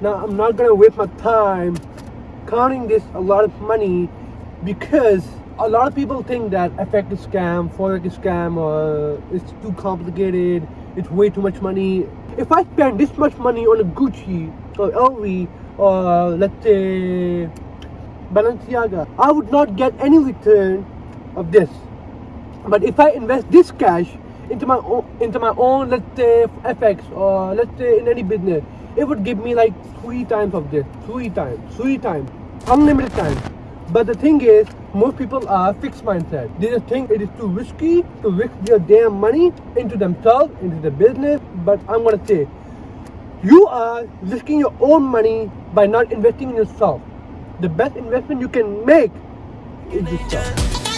Now I'm not gonna waste my time counting this a lot of money because a lot of people think that FX is scam, forex is scam, or it's too complicated. It's way too much money. If I spend this much money on a Gucci or LV or let's say Balenciaga, I would not get any return of this. But if I invest this cash into my own, into my own, let's say FX or let's say in any business, it would give me like three times of this, three times, three times, unlimited times. But the thing is, most people are fixed mindset. They just think it is too risky to risk their damn money into themselves, into the business. But I'm gonna say, you are risking your own money by not investing in yourself. The best investment you can make is yourself.